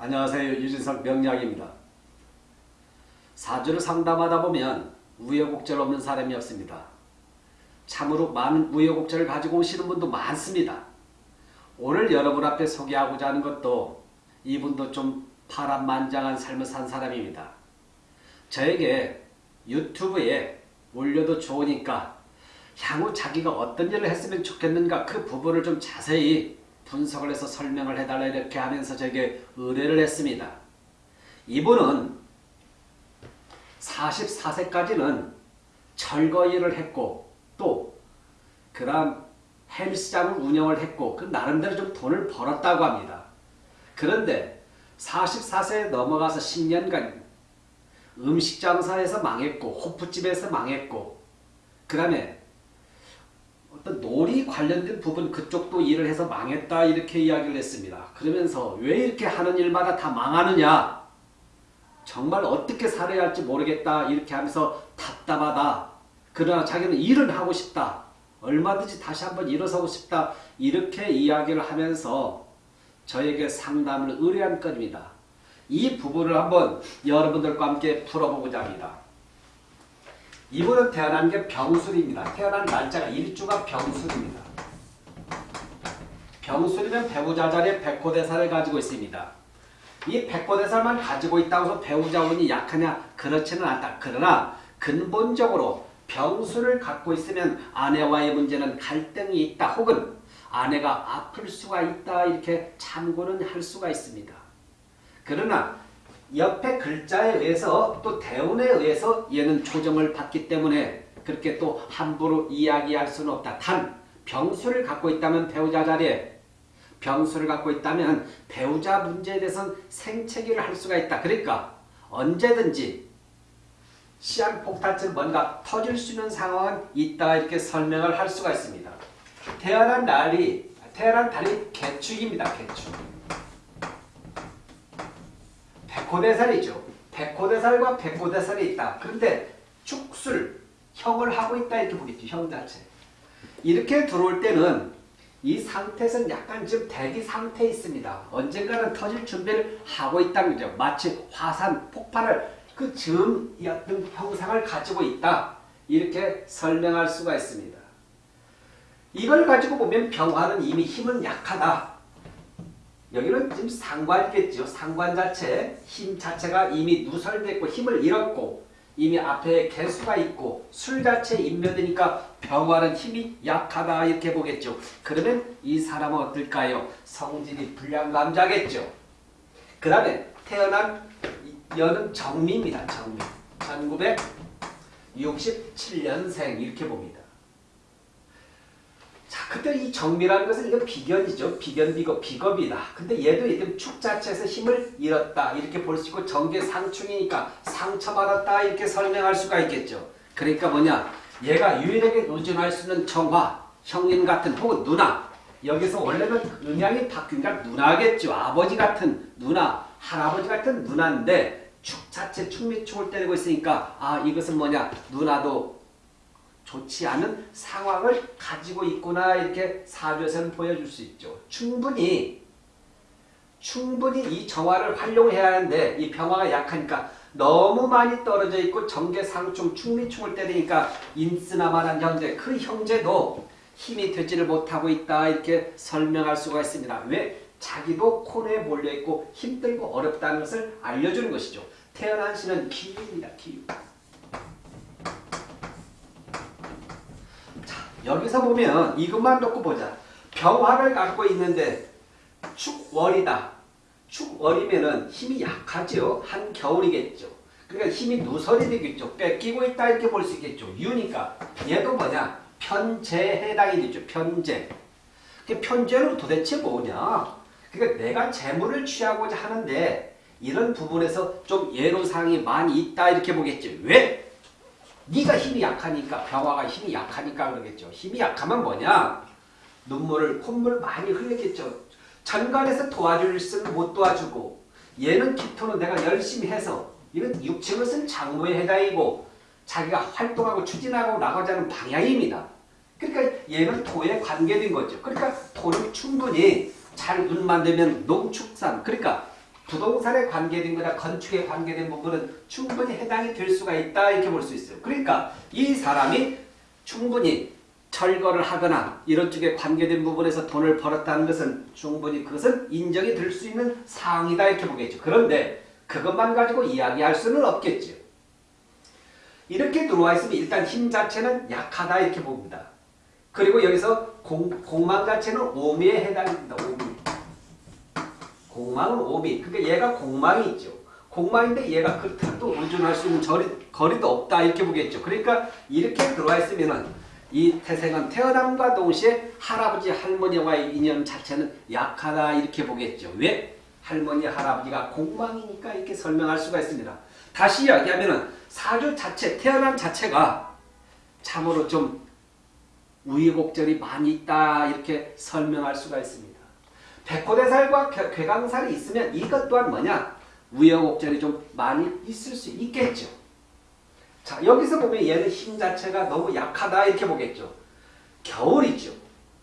안녕하세요. 유진석 명약입니다. 사주를 상담하다 보면 우여곡절 없는 사람이 없습니다. 참으로 많은 우여곡절을 가지고 오시는 분도 많습니다. 오늘 여러분 앞에 소개하고자 하는 것도 이분도 좀 파란만장한 삶을 산 사람입니다. 저에게 유튜브에 올려도 좋으니까 향후 자기가 어떤 일을 했으면 좋겠는가 그 부분을 좀 자세히 분석을 해서 설명을 해달라 이렇게 하면서 저에게 의뢰를 했습니다. 이분은 44세까지는 철거 일을 했고 또 그다음 헬스장을 운영을 했고 그 나름대로 좀 돈을 벌었다고 합니다. 그런데 44세에 넘어가서 10년간 음식 장사에서 망했고 호프집에서 망했고 그 다음에 어떤 놀이 관련된 부분 그쪽도 일을 해서 망했다 이렇게 이야기를 했습니다. 그러면서 왜 이렇게 하는 일마다 다 망하느냐 정말 어떻게 살아야 할지 모르겠다 이렇게 하면서 답답하다. 그러나 자기는 일은 하고 싶다. 얼마든지 다시 한번 일어서고 싶다. 이렇게 이야기를 하면서 저에게 상담을 의뢰한 건입니다. 이 부분을 한번 여러분들과 함께 풀어보고자 합니다. 이분은 태어난 게 병술입니다. 태어난 날짜가 일주가 병술입니다. 병술이면 배우자 자리에 백호대사를 가지고 있습니다. 이 백호대사만 가지고 있다고 해서 배우자 운이 약하냐? 그렇지는 않다. 그러나 근본적으로 병술을 갖고 있으면 아내와의 문제는 갈등이 있다. 혹은 아내가 아플 수가 있다. 이렇게 참고는 할 수가 있습니다. 그러나 옆에 글자에 의해서 또 대운에 의해서 얘는 초점을 받기 때문에 그렇게 또 함부로 이야기할 수는 없다. 단 병수를 갖고 있다면 배우자 자리에 병수를 갖고 있다면 배우자 문제에 대해서는 생채기를 할 수가 있다. 그러니까 언제든지 시한폭탄처럼 뭔가 터질 수 있는 상황은 있다 이렇게 설명을 할 수가 있습니다. 태어난 날이 태어난 달이 개축입니다. 개축. 백호대살이 죠. 백호대살과 백호대살이 있다. 그런데 축술, 형을 하고 있다 이렇게 보겠죠. 형 자체. 이렇게 들어올 때는 이 상태에서는 약간 지금 대기 상태에 있습니다. 언젠가는 터질 준비를 하고 있다는 거죠. 마치 화산, 폭발을 그 즈음 어떤 형상을 가지고 있다. 이렇게 설명할 수가 있습니다. 이걸 가지고 보면 병화는 이미 힘은 약하다. 여기는 지금 상관이겠죠. 상관 자체, 힘 자체가 이미 누설됐고 힘을 잃었고 이미 앞에 개수가 있고 술 자체 인면되니까 병화는 힘이 약하다 이렇게 보겠죠. 그러면 이 사람은 어떨까요? 성질이 불량감자겠죠. 그 다음에 태어난 여는 정미입니다. 정미. 1967년생 이렇게 봅니다. 자, 그때 이 정미라는 것은 이건 비견이죠. 비견, 비겁, 비겁이다. 근데 얘도 이름 축 자체에서 힘을 잃었다. 이렇게 볼 수 있고 정계 상충이니까 상처받았다. 이렇게 설명할 수가 있겠죠. 그러니까 뭐냐. 얘가 유일하게 의존할 수 있는 정화, 형님 같은 혹은 누나. 여기서 원래는 음양이 바뀌니까 누나겠죠. 아버지 같은 누나, 할아버지 같은 누나인데 축 자체 축미축을 때리고 있으니까 아 이것은 뭐냐. 누나도 좋지 않은 상황을 가지고 있구나 이렇게 사주에서는 보여줄 수 있죠. 충분히 충분히 이 정화를 활용해야 하는데 이 병화가 약하니까 너무 많이 떨어져 있고 정계상충 충미충을 때리니까 인스나만한 형제 그 형제도 힘이 되지를 못하고 있다 이렇게 설명할 수가 있습니다. 왜? 자기도 코너에 몰려있고 힘들고 어렵다는 것을 알려주는 것이죠. 태어난 시는 기유입니다. 기유. 여기서 보면 이것만 놓고 보자. 병화를 갖고 있는데 축월이다. 축월이면은 힘이 약하죠. 한 겨울이겠죠. 그러니까 힘이 누설이 되겠죠. 뺏기고 있다 이렇게 볼 수 있겠죠. 유니까 얘도 뭐냐? 편제에 해당이 되죠. 편제. 그 편제는 도대체 뭐냐? 그러니까 내가 재물을 취하고자 하는데 이런 부분에서 좀 예로사항이 많이 있다 이렇게 보겠죠. 왜? 네가 힘이 약하니까 병화가 힘이 약하니까 그러겠죠. 힘이 약하면 뭐냐? 눈물을 콧물 많이 흘리겠죠. 전간에서 도와줄 수는 못 도와주고 얘는 기토는 내가 열심히 해서 이건 육체를 쓴 장모의 해당이고 자기가 활동하고 추진하고 나가자는 방향입니다. 그러니까 얘는 토에 관계된 거죠. 그러니까 토는 충분히 잘 운만 되면 농축산 그러니까 부동산에 관계된 거나 건축에 관계된 부분은 충분히 해당이 될 수가 있다 이렇게 볼 수 있어요. 그러니까 이 사람이 충분히 철거를 하거나 이런 쪽에 관계된 부분에서 돈을 벌었다는 것은 충분히 그것은 인정이 될 수 있는 사항이다 이렇게 보겠죠. 그런데 그것만 가지고 이야기할 수는 없겠죠. 이렇게 들어와 있으면 일단 힘 자체는 약하다 이렇게 봅니다. 그리고 여기서 공, 공망 자체는 오미에 해당됩니다. 오미. 공망은 오미. 그러니까 얘가 공망이 있죠. 공망인데 얘가 그렇다고 의존할 수 있는 거리, 거리도 없다 이렇게 보겠죠. 그러니까 이렇게 들어와 있으면은 이 태생은 태어남과 동시에 할아버지 할머니와의 인연 자체는 약하다 이렇게 보겠죠. 왜? 할머니 할아버지가 공망이니까 이렇게 설명할 수가 있습니다. 다시 이야기하면은 사주 자체 태어남 자체가 참으로 좀 우여곡절이 많이 있다 이렇게 설명할 수가 있습니다. 백호대살과 괴- 괴강살이 있으면 이것 또한 뭐냐? 우여곡절이 좀 많이 있을 수 있겠죠. 자 여기서 보면 얘는 힘 자체가 너무 약하다 이렇게 보겠죠. 겨울이죠.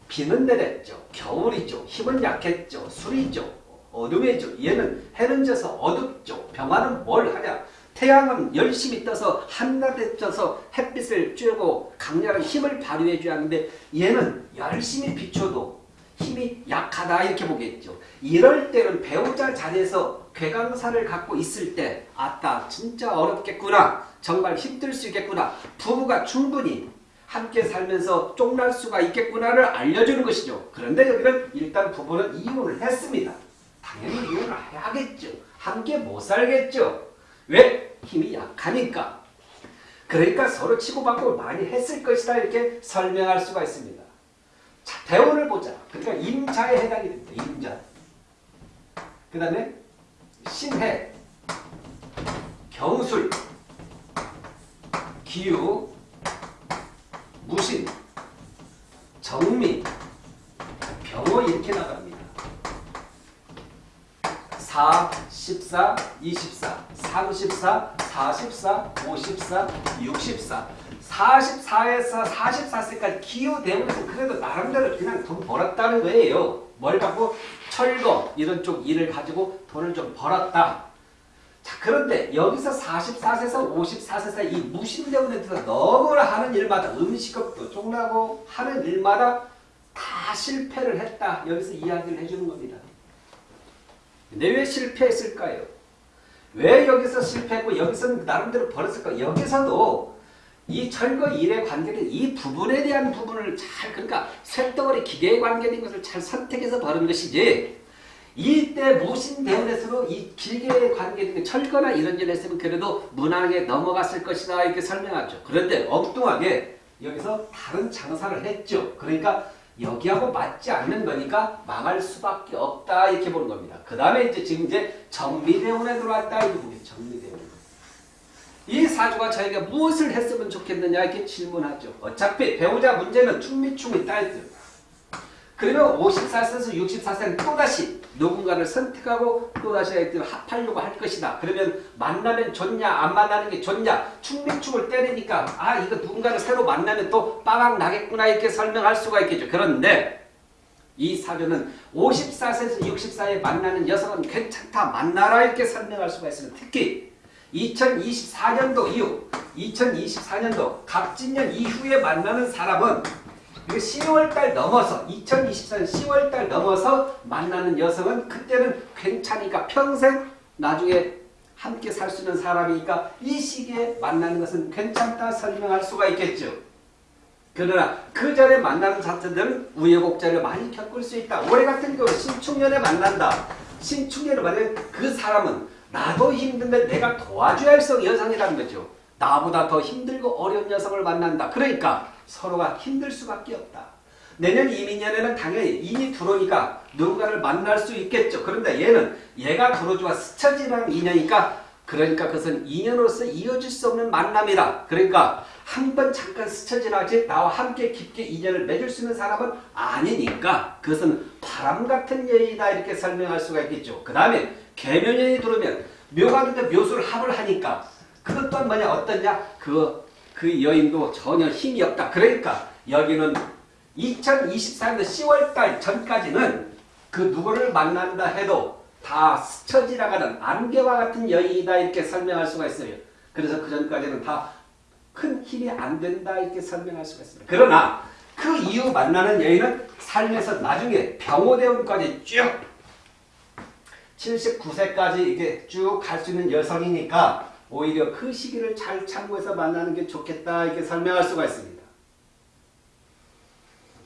비는 내렸죠. 겨울이죠. 힘은 약했죠. 술이죠. 어둠이죠. 얘는 해는 져서 어둡죠. 병화는 뭘 하냐? 태양은 열심히 떠서 한낮에 떠서 햇빛을 쬐고 강렬한 힘을 발휘해 줘야 하는데 얘는 열심히 비춰도 힘이 약하다 이렇게 보겠죠. 이럴 때는 배우자 자리에서 괴강사를 갖고 있을 때 아따 진짜 어렵겠구나. 정말 힘들 수 있겠구나. 부부가 충분히 함께 살면서 쫑날 수가 있겠구나를 알려주는 것이죠. 그런데 여기는 일단 부부는 이혼을 했습니다. 당연히 이혼을 해야겠죠. 함께 못 살겠죠. 왜? 힘이 약하니까. 그러니까 서로 치고받고 많이 했을 것이다 이렇게 설명할 수가 있습니다. 자, 대원을 보자. 그러니까 임자에 해당이 됩니다. 임자. 그 다음에 신해, 경술, 기유, 무신, 정미, 병호 이렇게 나갑니다. 4, 14, 24, 34, 44, 54, 64 44에서 44세까지 기후 대문에서 그래도 나름대로 그냥 돈 벌었다는 거예요. 뭘 갖고 철거 이런 쪽 일을 가지고 돈을 좀 벌었다. 자 그런데 여기서 44세에서 54세 사이 이 무신대운에 들어서 너무나 하는 일마다 음식업도 쪽나고 하는 일마다 다 실패를 했다. 여기서 이야기를 해주는 겁니다. 근데 왜 실패했을까요? 왜 여기서 실패했고 여기서는 나름대로 벌었을까? 여기서도 이 철거 일에 관계된 이 부분에 대한 부분을 잘 그러니까 쇳덩어리 기계에 관계된 것을 잘 선택해서 벌은 것이지 이때 무신대원에서도 이 기계에 관계된 철거나 이런 일에서는 그래도 무난하게 넘어갔을 것이다 이렇게 설명하죠. 그런데 엉뚱하게 여기서 다른 장사를 했죠. 그러니까 여기하고 맞지 않는 거니까 망할 수밖에 없다 이렇게 보는 겁니다. 그 다음에 이제 지금 이제 정미대원에 들어왔다 이렇게 보겠죠. 정미대원. 이 사주가 저에게 무엇을 했으면 좋겠느냐 이렇게 질문하죠. 어차피 배우자 문제는 충미충이 따있죠. 그러면 54세에서 64세는 또다시 누군가를 선택하고 또다시 합하려고 할 것이다. 그러면 만나면 좋냐 안 만나는 게 좋냐 충미충을 때리니까 아 이거 누군가를 새로 만나면 또 빠방 나겠구나 이렇게 설명할 수가 있겠죠. 그런데 이 사주는 54세에서 64에 만나는 여성은 괜찮다 만나라 이렇게 설명할 수가 있습니다. 특히 2024년도 이후 2024년도 갑진년 이후에 만나는 사람은 10월달 넘어서 2024년 10월달 넘어서 만나는 여성은 그때는 괜찮으니까 평생 나중에 함께 살 수 있는 사람이니까 이 시기에 만나는 것은 괜찮다 설명할 수가 있겠죠. 그러나 그 전에 만나는 자체들은 우여곡절을 많이 겪을 수 있다. 올해 같은 경우 신축년에 만난다. 신축년을 만나면 그 사람은 나도 힘든데 내가 도와줘야 할 여성이라는 거죠. 나보다 더 힘들고 어려운 여성을 만난다. 그러니까 서로가 힘들 수밖에 없다. 내년 이민년에는 당연히 인이 들어오니까 누군가를 만날 수 있겠죠. 그런데 얘는 얘가 들어주와 스쳐지는 인연이니까 그러니까 그것은 인연으로서 이어질 수 없는 만남이다. 그러니까 한 번 잠깐 스쳐 지나지 나와 함께 깊게 인연을 맺을 수 있는 사람은 아니니까 그것은 바람 같은 여인이다 이렇게 설명할 수가 있겠죠. 그 다음에 개묘년이 들어오면 묘가인데 묘수를 합을 하니까 그것 또한 뭐냐 어떠냐 그, 그 여인도 전혀 힘이 없다. 그러니까 여기는 2024년 10월달 전까지는 그 누구를 만난다 해도 다 스쳐 지나가는 안개와 같은 여인이다 이렇게 설명할 수가 있어요. 그래서 그 전까지는 다 큰 힘이 안 된다 이렇게 설명할 수가 있습니다. 그러나 그 이후 만나는 여인은 삶에서 나중에 병호대운까지 쭉 79세까지 이게 쭉 갈 수 있는 여성이니까 오히려 그 시기를 잘 참고해서 만나는 게 좋겠다 이렇게 설명할 수가 있습니다.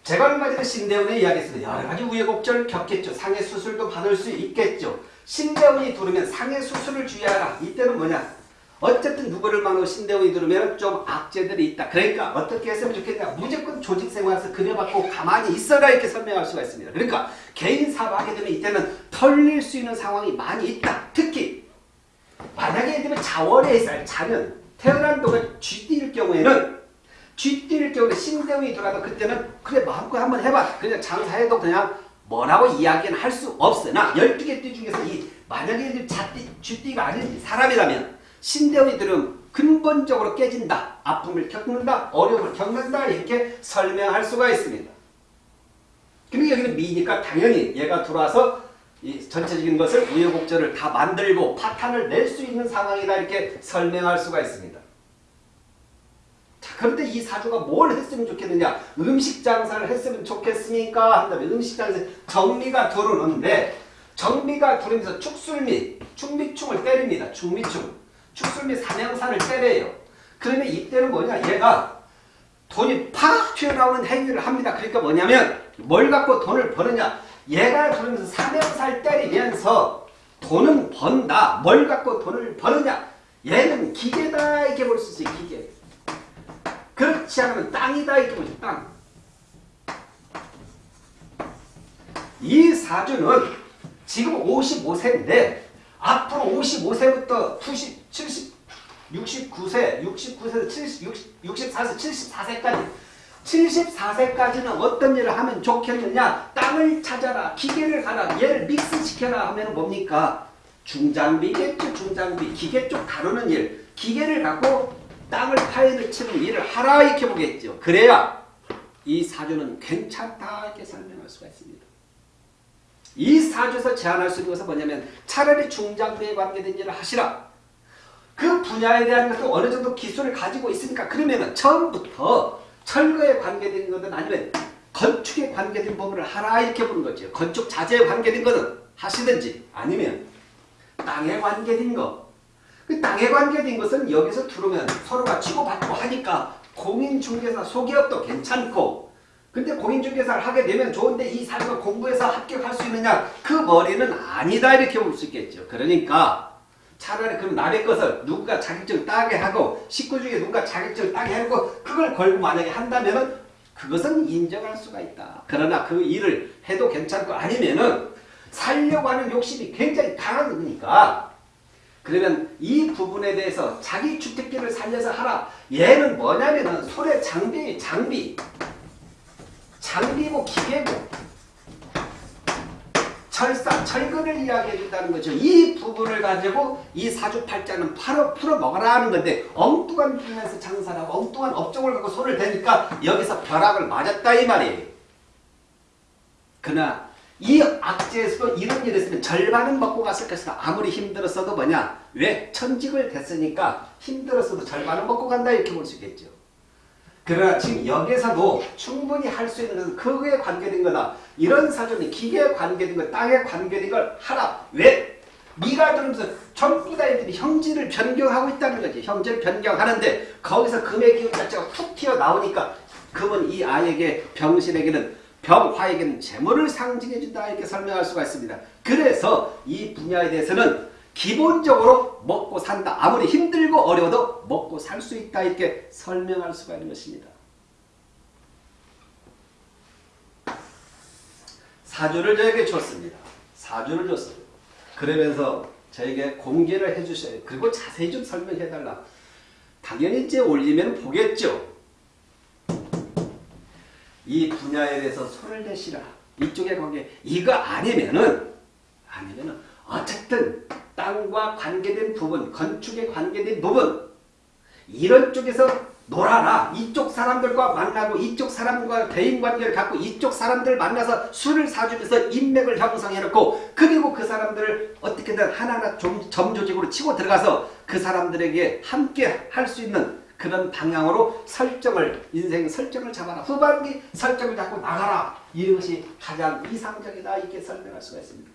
제가 얼마 전에 신대원에 이야기했습니다. 여러 가지 우여곡절 겪겠죠. 상해 수술도 받을 수 있겠죠. 신대원이 들으면 상해 수술을 주의하라. 이때는 뭐냐? 어쨌든 누구를 만나고 신대원이 들으면 좀 악재들이 있다. 그러니까 어떻게 했으면 좋겠냐. 무조건 조직생활에서 그려받고 가만히 있어라 이렇게 설명할 수가 있습니다. 그러니까 개인 사업하게 되면 이때는 털릴 수 있는 상황이 많이 있다. 특히 만약에 들면 자월에 있어요. 자는 태어난 동안 쥐띠일 경우에는 쥐띠일 경우에 신대운이 들어가도 그때는 그래 마음껏 한번 해봐. 그냥 장사해도 그냥 뭐라고 이야기는 할 수 없으나 12개 띠 중에서 이 만약에 자띠, 쥐띠가 아닌 사람이라면 신대운이 들으면 근본적으로 깨진다. 아픔을 겪는다. 어려움을 겪는다. 이렇게 설명할 수가 있습니다. 근데 여기는 미니까 당연히 얘가 들어와서 이 전체적인 것을 우여곡절을 다 만들고 파탄을 낼 수 있는 상황이다. 이렇게 설명할 수가 있습니다. 자, 그런데 이 사주가 뭘 했으면 좋겠느냐? 음식 장사를 했으면 좋겠으니까 한다면 음식 장사 정미가 들어오는데 정미가 들어오면서 축술미, 축미충을 때립니다. 축미충. 축술미 삼양사를 때려요. 그러면 이때는 뭐냐? 얘가 돈이 팍 튀어나오는 행위를 합니다. 그러니까 뭐냐면 뭘 갖고 돈을 버느냐? 얘가 그러면서 삼양사를 때리면서 돈은 번다. 뭘 갖고 돈을 버느냐? 얘는 기계다 이렇게 볼 수 있어요. 기계. 그렇지 않으면 땅이다 이렇게 보죠. 땅. 이 사주는 지금 55세인데 앞으로 55세부터 90, 70, 69세, 69세에서 70, 60, 64세, 74세까지. 74세까지는 어떤 일을 하면 좋겠느냐? 땅을 찾아라 기계를 가라 얘를 믹스시켜라 하면 뭡니까? 중장비겠죠 중장비. 기계 쪽 다루는 일. 기계를 갖고 땅을 파헤를 치는 일을 하라 이렇게 보겠죠. 그래야 이 사주는 괜찮다 이렇게 설명할 수가 있습니다 이 사주에서 제안할 수 있는 것은 뭐냐면 차라리 중장비에 관계된 일을 하시라. 그 분야에 대한 것도 어느 정도 기술을 가지고 있으니까 그러면 처음부터 철거에 관계된 것은 아니면 건축에 관계된 부분을 하라 이렇게 보는 거죠. 건축 자재에 관계된 것은 하시든지 아니면 땅에 관계된 것. 그 땅에 관계된 것은 여기서 들어오면 서로가 치고받고 하니까 공인중개사 소기업도 괜찮고 근데 공인중개사를 하게 되면 좋은데 이 사람을 공부해서 합격할 수 있느냐? 그 머리는 아니다 이렇게 볼 수 있겠죠. 그러니까 차라리 그럼 남의 것을 누군가 자격증 따게 하고 식구 중에 누군가 자격증 따게 하고 그걸 걸고 만약에 한다면은 그것은 인정할 수가 있다. 그러나 그 일을 해도 괜찮고 아니면은 살려고 하는 욕심이 굉장히 강한 거니까 그러면 이 부분에 대해서 자기 주택기를 살려서 하라. 얘는 뭐냐면은 손에 장비, 장비 장비고 기계고 철사, 철근을 이야기해 준다는 거죠. 이 부분을 가지고 이 사주팔자는 풀어, 풀어 먹어라 하는 건데 엉뚱한 분야에서 장사를 하고 엉뚱한 업종을 갖고 손을 대니까 여기서 벼락을 맞았다 이 말이에요. 그러나 이 악재에서도 이런 일을 했으면 절반은 먹고 갔을 것이다. 아무리 힘들었어도 뭐냐? 왜? 천직을 됐으니까 힘들었어도 절반은 먹고 간다 이렇게 볼 수 있겠죠. 그러나 지금 여기서도 충분히 할 수 있는 것은 그거에 관계된 거다. 이런 사전이 기계에 관계된 것, 땅에 관계된 걸 하라. 왜? 네가 들으면서 전부 다 애들이 형질을 변경하고 있다는 거지. 형질을 변경하는데 거기서 금의 기운 자체가 툭 튀어나오니까 그분 이 아이에게 병신에게는 병화에게는 재물을 상징해 준다 이렇게 설명할 수가 있습니다. 그래서 이 분야에 대해서는 기본적으로 먹고 산다. 아무리 힘들고 어려워도 먹고 살 수 있다 이렇게 설명할 수가 있는 것입니다. 사주를 저에게 줬습니다. 사주를 줬어요. 그러면서 저에게 공개를 해주셔요. 그리고 자세히 좀 설명해달라. 당연히 이제 올리면 보겠죠. 이 분야에 대해서 손을 대시라. 이쪽에 관계 이거 아니면은 아니면은 어쨌든 땅과 관계된 부분, 건축에 관계된 부분 이런 쪽에서 놀아라. 이쪽 사람들과 만나고 이쪽 사람과 대인관계를 갖고 이쪽 사람들 만나서 술을 사주면서 인맥을 형성해놓고 그리고 그 사람들을 어떻게든 하나하나 좀 점조직으로 치고 들어가서 그 사람들에게 함께 할 수 있는 그런 방향으로 설정을 인생 설정을 잡아라. 후반기 설정을 잡고 나가라. 이것이 가장 이상적이다 이렇게 설명할 수가 있습니다.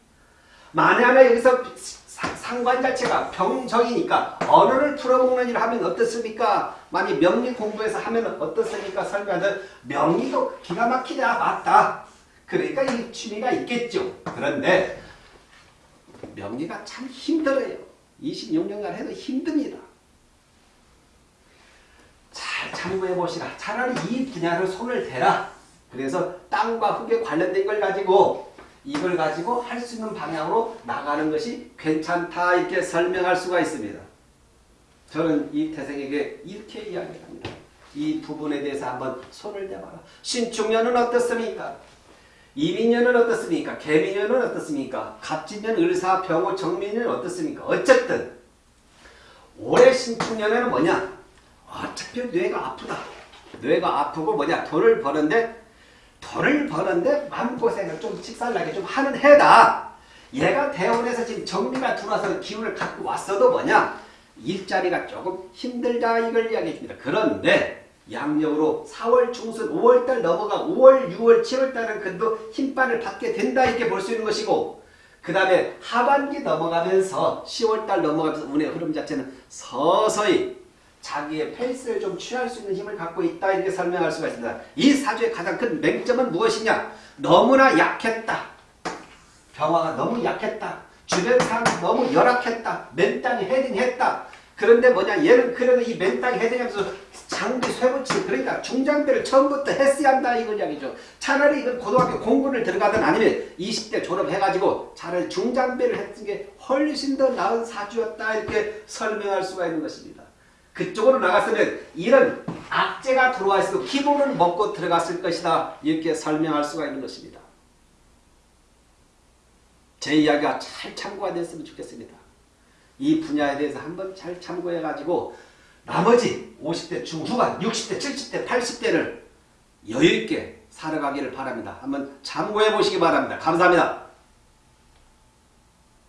만에 여기서 사- 상관 자체가 병정이니까 언어를 풀어먹는 일을 하면 어떻습니까? 만약 명리 공부해서 하면 어떻습니까? 설명하는 명리도 기가 막히다 맞다. 그러니까 이 취미가 있겠죠. 그런데 명리가 참 힘들어요. 26년간 해도 힘듭니다. 잘 참고해 보시라. 차라리 이 분야를 손을 대라. 그래서 땅과 흙에 관련된 걸 가지고 이걸 가지고 할 수 있는 방향으로 나가는 것이 괜찮다 이렇게 설명할 수가 있습니다. 저는 이 태생에게 이렇게 이야기합니다. 이 부분에 대해서 한번 손을 대봐라. 신축년은 어떻습니까? 이민년은 어떻습니까? 개민년은 어떻습니까? 갑진년, 을사, 병호, 정민년 어떻습니까? 어쨌든 올해 신축년에는 뭐냐? 어차피 뇌가 아프다. 뇌가 아프고 뭐냐? 돈을 버는데 돈을 버는데 마음고생을 좀 직살나게 좀 하는 해다. 얘가 대원에서 지금 정리가 들어와서 기운을 갖고 왔어도 뭐냐? 일자리가 조금 힘들다 이걸 이야기했습니다. 그런데 양력으로 4월 중순 5월달 넘어가 5월 6월 7월달은 그래도 힘발을 받게 된다 이렇게 볼 수 있는 것이고 그 다음에 하반기 넘어가면서 10월달 넘어가면서 운의 흐름 자체는 서서히 자기의 페이스를 좀 취할 수 있는 힘을 갖고 있다 이렇게 설명할 수가 있습니다. 이 사주의 가장 큰 맹점은 무엇이냐? 너무나 약했다. 병화가 너무 약했다. 주변 사람이 너무 열악했다. 맨땅에 헤딩했다. 그런데 뭐냐 얘는 그래도 이 맨땅에 헤딩하면서 장비 쇠붙이 그러니까 중장비를 처음부터 했어야 한다 이걸 이야기죠. 차라리 이건 고등학교 공부를 들어가든 아니면 20대 졸업해가지고 차라리 중장비를 했던 게 훨씬 더 나은 사주였다 이렇게 설명할 수가 있는 것입니다. 그쪽으로 나갔으면 이런 악재가 들어와 있어도 기본을 먹고 들어갔을 것이다 이렇게 설명할 수가 있는 것입니다. 제 이야기가 잘 참고가 됐으면 좋겠습니다. 이 분야에 대해서 한번 잘 참고해가지고 나머지 50대 중후반, 60대, 70대, 80대를 여유있게 살아가기를 바랍니다. 한번 참고해 보시기 바랍니다. 감사합니다.